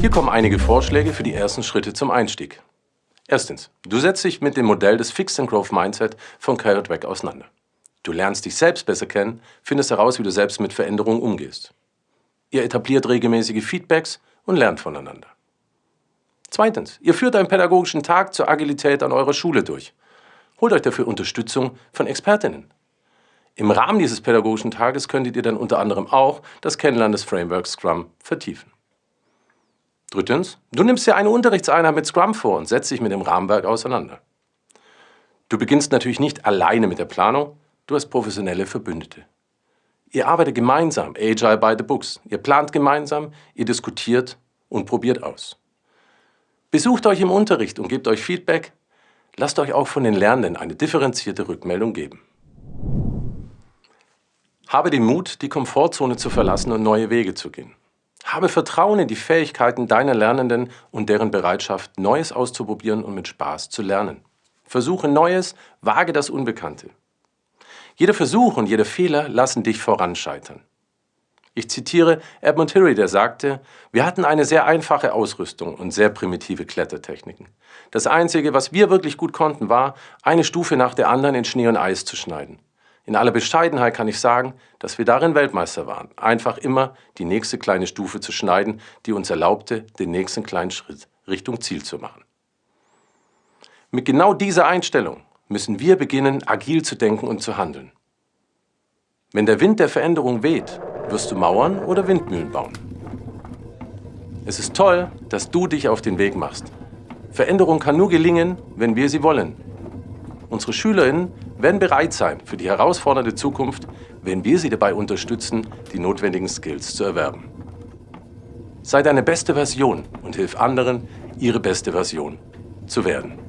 Hier kommen einige Vorschläge für die ersten Schritte zum Einstieg. Erstens, du setzt dich mit dem Modell des Fixed and Growth Mindset von Carol Dweck auseinander. Du lernst dich selbst besser kennen, findest heraus, wie du selbst mit Veränderungen umgehst. Ihr etabliert regelmäßige Feedbacks und lernt voneinander. Zweitens, ihr führt einen pädagogischen Tag zur Agilität an eurer Schule durch. Holt euch dafür Unterstützung von Expertinnen. Im Rahmen dieses pädagogischen Tages könntet ihr dann unter anderem auch das Kennenlernen des Frameworks Scrum vertiefen. Drittens, du nimmst dir eine Unterrichtseinheit mit Scrum vor und setzt dich mit dem Rahmenwerk auseinander. Du beginnst natürlich nicht alleine mit der Planung, du hast professionelle Verbündete. Ihr arbeitet gemeinsam, Agile by the Books. Ihr plant gemeinsam, ihr diskutiert und probiert aus. Besucht euch im Unterricht und gebt euch Feedback. Lasst euch auch von den Lernenden eine differenzierte Rückmeldung geben. Habe den Mut, die Komfortzone zu verlassen und neue Wege zu gehen. Habe Vertrauen in die Fähigkeiten deiner Lernenden und deren Bereitschaft, Neues auszuprobieren und mit Spaß zu lernen. Versuche Neues, wage das Unbekannte. Jeder Versuch und jeder Fehler lassen dich voranscheitern. Ich zitiere Edmund Hillary, der sagte, wir hatten eine sehr einfache Ausrüstung und sehr primitive Klettertechniken. Das Einzige, was wir wirklich gut konnten, war, eine Stufe nach der anderen in Schnee und Eis zu schneiden. In aller Bescheidenheit kann ich sagen, dass wir darin Weltmeister waren, einfach immer die nächste kleine Stufe zu schneiden, die uns erlaubte, den nächsten kleinen Schritt Richtung Ziel zu machen. Mit genau dieser Einstellung müssen wir beginnen, agil zu denken und zu handeln. Wenn der Wind der Veränderung weht, wirst du Mauern oder Windmühlen bauen. Es ist toll, dass du dich auf den Weg machst. Veränderung kann nur gelingen, wenn wir sie wollen. Unsere SchülerInnen werden bereit sein für die herausfordernde Zukunft, wenn wir sie dabei unterstützen, die notwendigen Skills zu erwerben. Sei deine beste Version und hilf anderen, ihre beste Version zu werden.